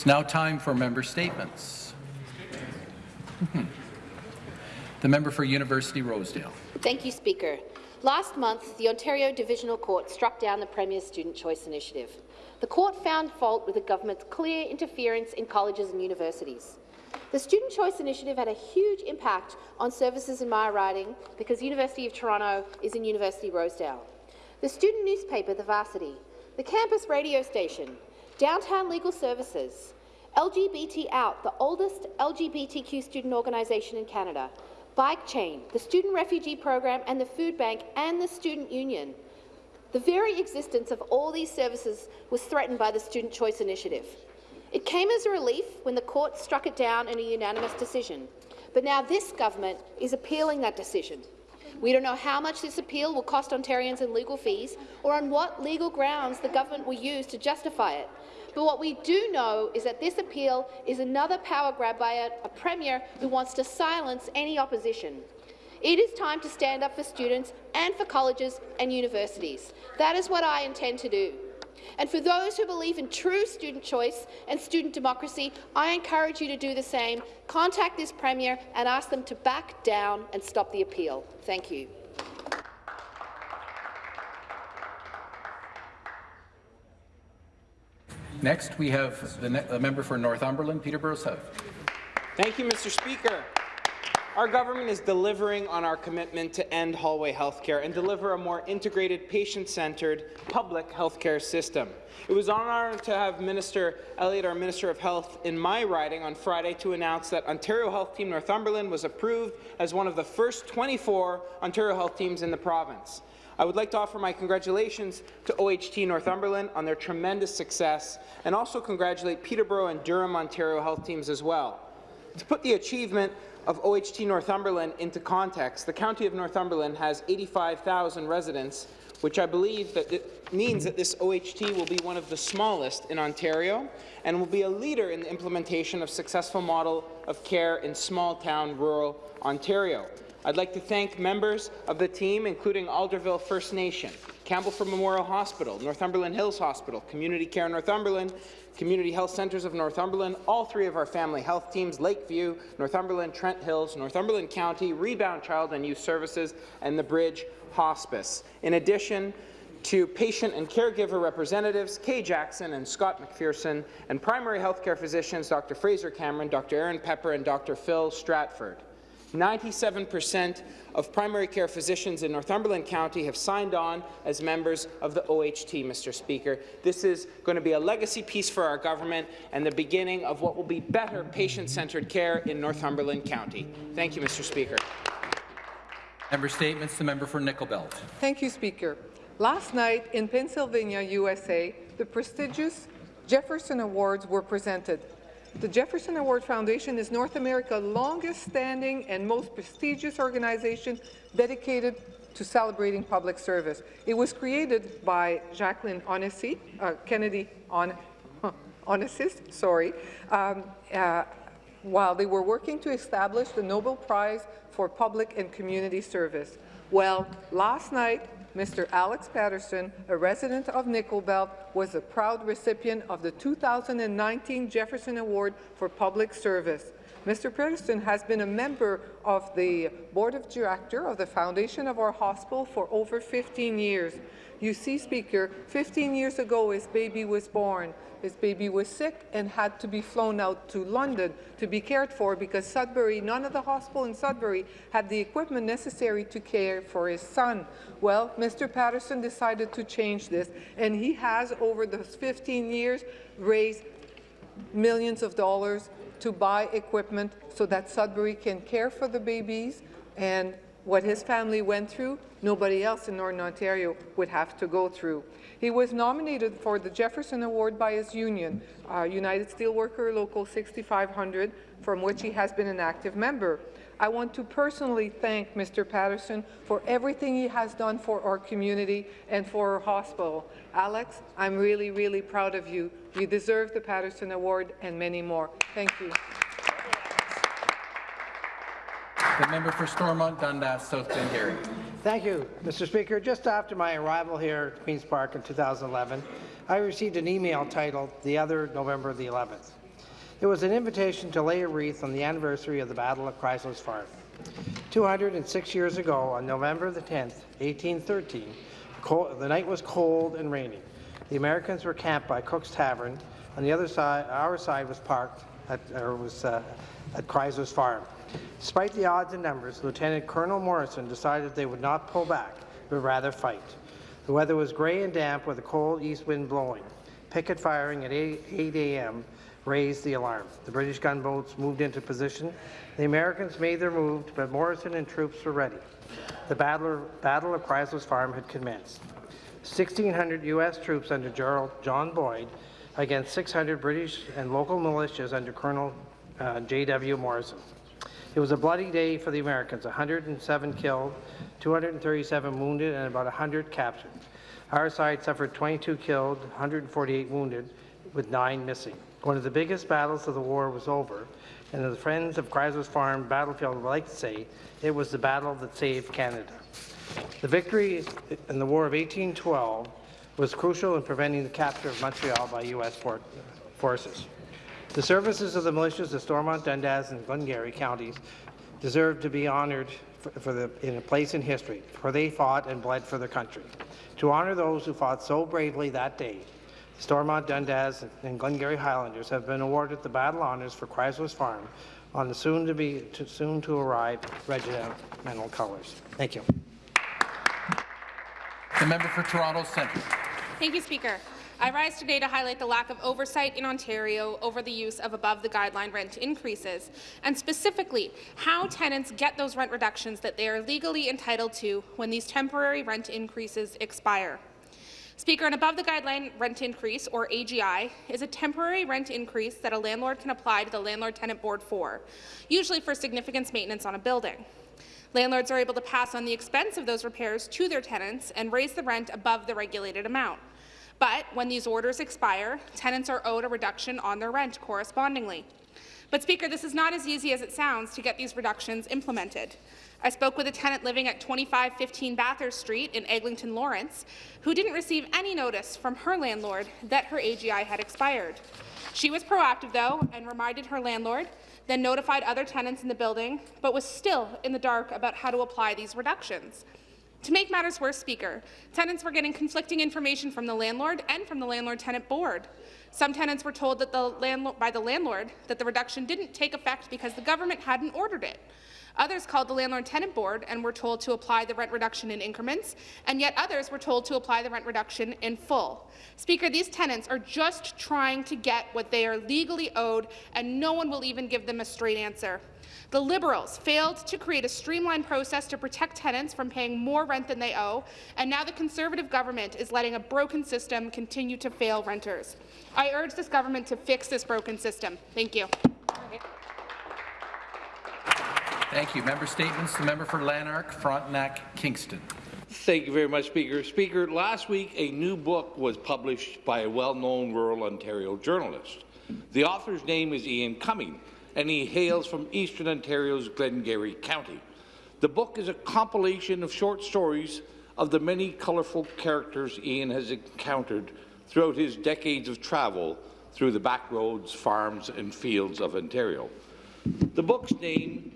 It's now time for member statements. the member for University Rosedale. Thank you, Speaker. Last month, the Ontario Divisional Court struck down the Premier's Student Choice Initiative. The court found fault with the government's clear interference in colleges and universities. The Student Choice Initiative had a huge impact on services in my riding because University of Toronto is in University Rosedale. The student newspaper, The Varsity, the campus radio station, Downtown Legal Services, LGBT Out, the oldest LGBTQ student organisation in Canada, Bike Chain, the Student Refugee Program and the Food Bank and the Student Union. The very existence of all these services was threatened by the Student Choice Initiative. It came as a relief when the court struck it down in a unanimous decision. But now this government is appealing that decision. We don't know how much this appeal will cost Ontarians in legal fees or on what legal grounds the government will use to justify it. But what we do know is that this appeal is another power grab by a, a premier who wants to silence any opposition. It is time to stand up for students and for colleges and universities. That is what I intend to do. And for those who believe in true student choice and student democracy, I encourage you to do the same. Contact this Premier and ask them to back down and stop the appeal. Thank you. Next, we have the, the member for Northumberland, Peterborough South. Thank you, Mr. Speaker. Our government is delivering on our commitment to end hallway healthcare and deliver a more integrated, patient-centred public healthcare system. It was an honour to have Minister Elliott, our Minister of Health, in my riding on Friday to announce that Ontario Health Team Northumberland was approved as one of the first 24 Ontario Health teams in the province. I would like to offer my congratulations to OHT Northumberland on their tremendous success and also congratulate Peterborough and Durham Ontario Health teams as well. To put the achievement of OHT Northumberland into context, the County of Northumberland has 85,000 residents, which I believe that means that this OHT will be one of the smallest in Ontario and will be a leader in the implementation of successful model of care in small-town rural Ontario. I'd like to thank members of the team, including Alderville First Nation, Campbellford Memorial Hospital, Northumberland Hills Hospital, Community Care Northumberland, Community Health Centres of Northumberland, all three of our family health teams, Lakeview, Northumberland, Trent Hills, Northumberland County, Rebound Child and Youth Services, and the Bridge Hospice. In addition, to patient and caregiver representatives, Kay Jackson and Scott McPherson, and primary healthcare physicians Dr. Fraser Cameron, Dr. Aaron Pepper, and Dr. Phil Stratford. 97% of primary care physicians in Northumberland County have signed on as members of the OHT, Mr. Speaker. This is going to be a legacy piece for our government and the beginning of what will be better patient-centred care in Northumberland County. Thank you, Mr. Speaker. Member statements. The member for Nickel Belt. Thank you, Speaker. Last night in Pennsylvania, USA, the prestigious Jefferson Awards were presented. The Jefferson Award Foundation is North America's longest-standing and most prestigious organization dedicated to celebrating public service. It was created by Jacqueline Onassis, uh, Kennedy on, sorry, um, uh, while they were working to establish the Nobel Prize for Public and Community Service. Well, last night, Mr. Alex Patterson, a resident of Nickel Belt, was a proud recipient of the 2019 Jefferson Award for Public Service. Mr. Patterson has been a member of the Board of Director of the foundation of our hospital for over 15 years. You see, Speaker, 15 years ago his baby was born. His baby was sick and had to be flown out to London to be cared for because Sudbury, none of the hospital in Sudbury had the equipment necessary to care for his son. Well, Mr. Patterson decided to change this, and he has, over those 15 years, raised millions of dollars to buy equipment so that Sudbury can care for the babies and what his family went through, nobody else in Northern Ontario would have to go through. He was nominated for the Jefferson Award by his union, uh, United Steelworker Local 6500, from which he has been an active member. I want to personally thank Mr. Patterson for everything he has done for our community and for our hospital. Alex, I'm really, really proud of you. You deserve the Patterson Award and many more. Thank you. The member for Stormont, Dundas, South Glengarry. Thank you, Mr. Speaker. Just after my arrival here at Queen's Park in 2011, I received an email titled The Other November the 11th. It was an invitation to lay a wreath on the anniversary of the Battle of Crysler's Farm. 206 years ago, on November the 10th, 1813, the night was cold and rainy. The Americans were camped by Cook's Tavern. On the other side, our side was parked at, or was uh, at Crysler's Farm. Despite the odds and numbers, Lieutenant Colonel Morrison decided they would not pull back, but rather fight. The weather was grey and damp with a cold east wind blowing. Picket firing at 8, 8 a.m. raised the alarm. The British gunboats moved into position. The Americans made their move, but Morrison and troops were ready. The Battle, Battle of Crysler's Farm had commenced. 1,600 U.S. troops under General John Boyd against 600 British and local militias under Colonel uh, J.W. Morrison. It was a bloody day for the Americans, 107 killed, 237 wounded, and about 100 captured. Our side suffered 22 killed, 148 wounded, with nine missing. One of the biggest battles of the war was over, and the Friends of Crysler's Farm battlefield would like to say, it was the battle that saved Canada. The victory in the War of 1812 was crucial in preventing the capture of Montreal by U.S. forces. The services of the militias of Stormont, Dundas, and Glengarry counties deserve to be honoured for, for the, in a place in history, for they fought and bled for their country. To honour those who fought so bravely that day, Stormont, Dundas, and Glengarry Highlanders have been awarded the Battle Honours for Crysler's Farm on the soon-to-be to soon-to-arrive regimental colours. Thank you. The member for Toronto Centre. Thank you, Speaker. I rise today to highlight the lack of oversight in Ontario over the use of above-the-guideline rent increases, and specifically how tenants get those rent reductions that they are legally entitled to when these temporary rent increases expire. Speaker, an above-the-guideline rent increase, or AGI, is a temporary rent increase that a landlord can apply to the Landlord-Tenant Board for, usually for significant maintenance on a building. Landlords are able to pass on the expense of those repairs to their tenants and raise the rent above the regulated amount. But when these orders expire, tenants are owed a reduction on their rent correspondingly. But, Speaker, this is not as easy as it sounds to get these reductions implemented. I spoke with a tenant living at 2515 Bathurst Street in Eglinton Lawrence, who didn't receive any notice from her landlord that her AGI had expired. She was proactive, though, and reminded her landlord, then notified other tenants in the building, but was still in the dark about how to apply these reductions. To make matters worse, Speaker, tenants were getting conflicting information from the landlord and from the landlord-tenant board. Some tenants were told that the by the landlord that the reduction didn't take effect because the government hadn't ordered it. Others called the landlord-tenant board and were told to apply the rent reduction in increments, and yet others were told to apply the rent reduction in full. Speaker, these tenants are just trying to get what they are legally owed, and no one will even give them a straight answer. The Liberals failed to create a streamlined process to protect tenants from paying more rent than they owe, and now the Conservative government is letting a broken system continue to fail renters. I urge this government to fix this broken system. Thank you. Thank you. Member statements. The member for Lanark, Frontenac, Kingston. Thank you very much, Speaker. Speaker, last week a new book was published by a well-known rural Ontario journalist. The author's name is Ian Cumming, and he hails from eastern Ontario's Glengarry County. The book is a compilation of short stories of the many colourful characters Ian has encountered throughout his decades of travel through the backroads, farms and fields of Ontario. The book's name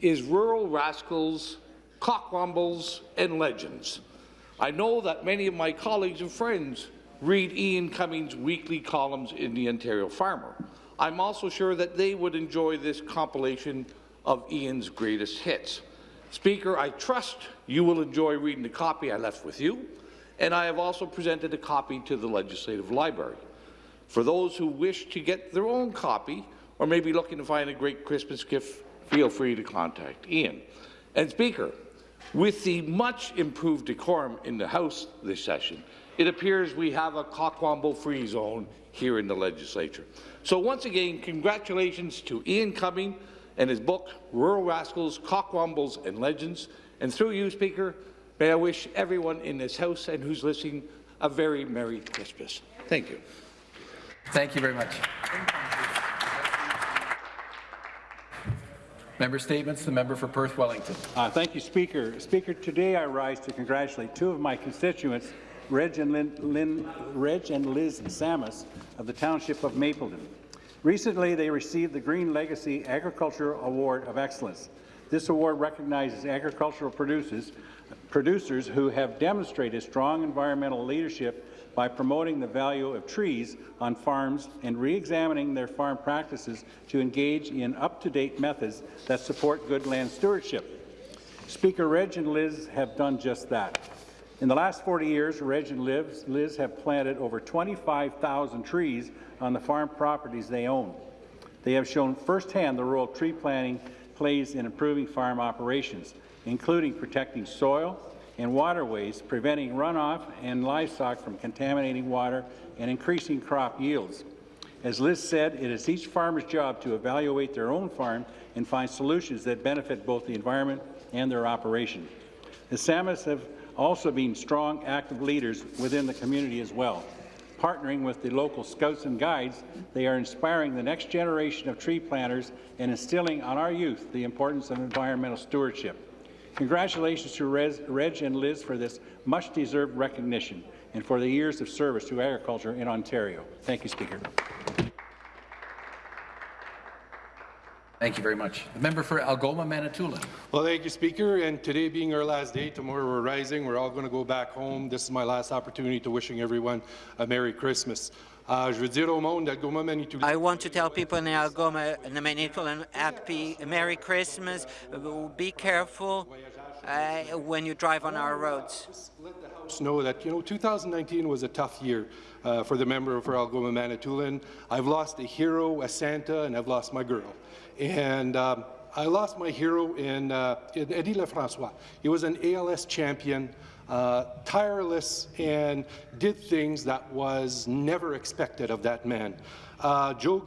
is Rural Rascals, Cockwombles and Legends. I know that many of my colleagues and friends read Ian Cummings' weekly columns in the Ontario Farmer. I'm also sure that they would enjoy this compilation of Ian's greatest hits. Speaker, I trust you will enjoy reading the copy I left with you, and I have also presented a copy to the Legislative Library. For those who wish to get their own copy, or maybe looking to find a great Christmas gift, feel free to contact Ian. And Speaker, with the much improved decorum in the House this session, it appears we have a cockwomble-free zone here in the legislature. So once again, congratulations to Ian Cumming and his book, Rural Rascals, Cockwombles and Legends. And through you, Speaker, may I wish everyone in this House and who's listening a very Merry Christmas. Thank you. Thank you very much. Member statements. The member for Perth Wellington. Uh, thank you, Speaker. Speaker, today I rise to congratulate two of my constituents, Reg and, Lynn, Reg and Liz Samus of the Township of Mapleton. Recently, they received the Green Legacy Agricultural Award of Excellence. This award recognizes agricultural producers, producers who have demonstrated strong environmental leadership by promoting the value of trees on farms and re-examining their farm practices to engage in up-to-date methods that support good land stewardship. Speaker Reg and Liz have done just that. In the last 40 years, Reg and Liz, Liz have planted over 25,000 trees on the farm properties they own. They have shown firsthand the role tree planting plays in improving farm operations, including protecting soil and waterways, preventing runoff and livestock from contaminating water, and increasing crop yields. As Liz said, it is each farmer's job to evaluate their own farm and find solutions that benefit both the environment and their operation. The Samis have also being strong, active leaders within the community as well. Partnering with the local scouts and guides, they are inspiring the next generation of tree planters and instilling on our youth the importance of environmental stewardship. Congratulations to Reg and Liz for this much-deserved recognition and for the years of service to agriculture in Ontario. Thank you, Speaker. Thank you very much. The member for Algoma Manitoulin. Well, thank you, Speaker. And today being our last day, tomorrow we're rising. We're all going to go back home. This is my last opportunity to wishing everyone a Merry Christmas. Uh, je veux dire au monde d'Algoma Manitoulin. I want to tell people in Algoma and the Manitoulin happy Merry Christmas. Be careful uh, when you drive on our roads. Know that you know 2019 was a tough year uh, for the member for Algoma Manitoulin. I've lost a hero, a Santa, and I've lost my girl. And um, I lost my hero in, uh, in Eddie Lefrancois. He was an ALS champion, uh, tireless, and did things that was never expected of that man. Uh, Joe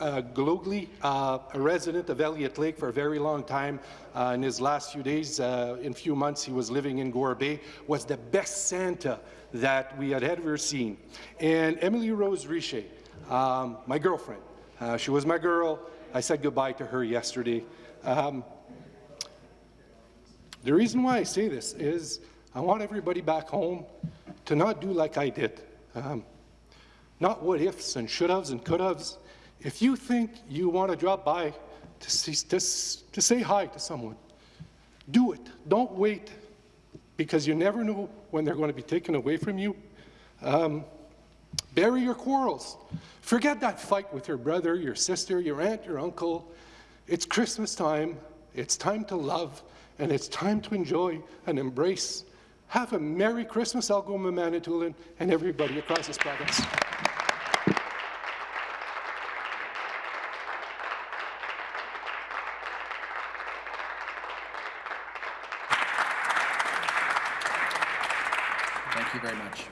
uh, Glogly, uh, a resident of Elliott Lake for a very long time, uh, in his last few days, uh, in few months, he was living in Gore Bay, was the best Santa that we had ever seen. And Emily Rose Richer, um, my girlfriend, uh, she was my girl. I said goodbye to her yesterday. Um, the reason why I say this is I want everybody back home to not do like I did. Um, not what ifs and should haves and could haves. If you think you want to drop by to, see, to, to say hi to someone, do it. Don't wait because you never know when they're going to be taken away from you. Um, bury your quarrels. Forget that fight with your brother, your sister, your aunt, your uncle. It's Christmas time. It's time to love, and it's time to enjoy and embrace. Have a Merry Christmas, Algoma Manitoulin, and everybody across this province. Thank you very much.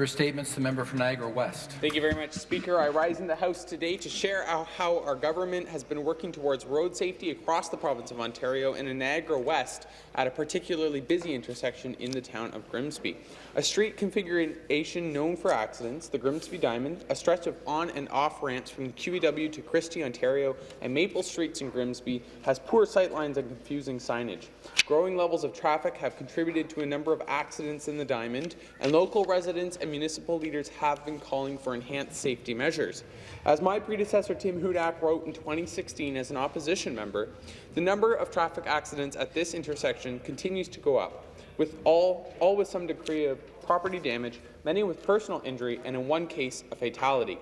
Member statements. The member for Niagara West. Thank you very much, Speaker. I rise in the House today to share how our government has been working towards road safety across the province of Ontario and in Niagara West at a particularly busy intersection in the town of Grimsby. A street configuration known for accidents, the Grimsby Diamond, a stretch of on and off ramps from the QEW to Christie, Ontario, and Maple Streets in Grimsby, has poor sightlines and confusing signage. Growing levels of traffic have contributed to a number of accidents in the Diamond, and local residents and municipal leaders have been calling for enhanced safety measures. As my predecessor Tim Hudak wrote in 2016 as an opposition member, the number of traffic accidents at this intersection continues to go up, with all, all with some degree of property damage, many with personal injury, and in one case, a fatality.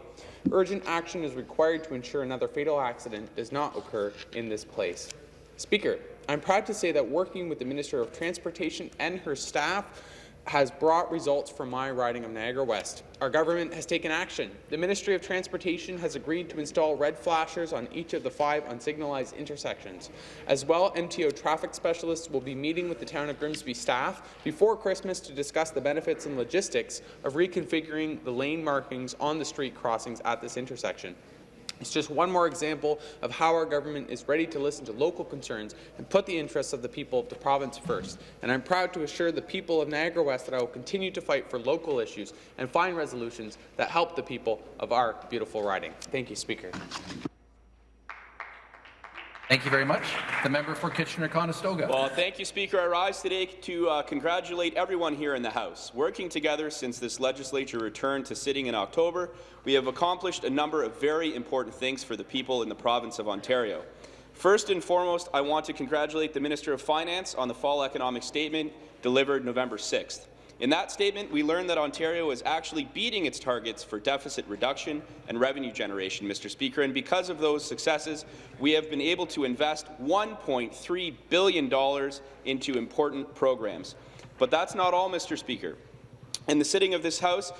Urgent action is required to ensure another fatal accident does not occur in this place. Speaker, I'm proud to say that working with the Minister of Transportation and her staff, has brought results for my riding of Niagara West. Our government has taken action. The Ministry of Transportation has agreed to install red flashers on each of the five unsignalized intersections. As well, MTO traffic specialists will be meeting with the town of Grimsby staff before Christmas to discuss the benefits and logistics of reconfiguring the lane markings on the street crossings at this intersection. It's just one more example of how our government is ready to listen to local concerns and put the interests of the people of the province first. And I'm proud to assure the people of Niagara West that I will continue to fight for local issues and find resolutions that help the people of our beautiful riding. Thank you, Speaker. Thank you very much. The member for Kitchener-Conestoga. Well, thank you, Speaker. I rise today to uh, congratulate everyone here in the House. Working together since this legislature returned to sitting in October, we have accomplished a number of very important things for the people in the province of Ontario. First and foremost, I want to congratulate the Minister of Finance on the fall economic statement delivered November 6th. In that statement, we learned that Ontario is actually beating its targets for deficit reduction and revenue generation, Mr. Speaker, and because of those successes, we have been able to invest $1.3 billion into important programs. But that's not all, Mr. Speaker. In the sitting of this House,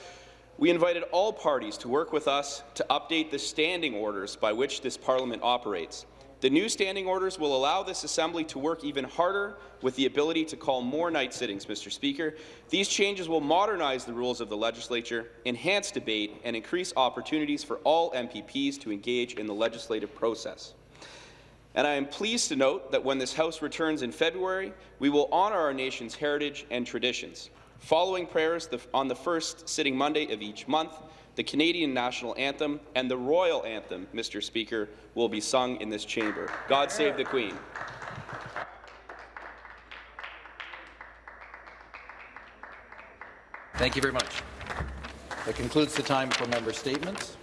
we invited all parties to work with us to update the standing orders by which this parliament operates. The new standing orders will allow this Assembly to work even harder with the ability to call more night sittings, Mr. Speaker. These changes will modernize the rules of the legislature, enhance debate, and increase opportunities for all MPPs to engage in the legislative process. And I am pleased to note that when this House returns in February, we will honour our nation's heritage and traditions. Following prayers on the first sitting Monday of each month, the Canadian National Anthem and the Royal Anthem, Mr. Speaker, will be sung in this chamber. God save the Queen. Thank you very much. That concludes the time for member statements.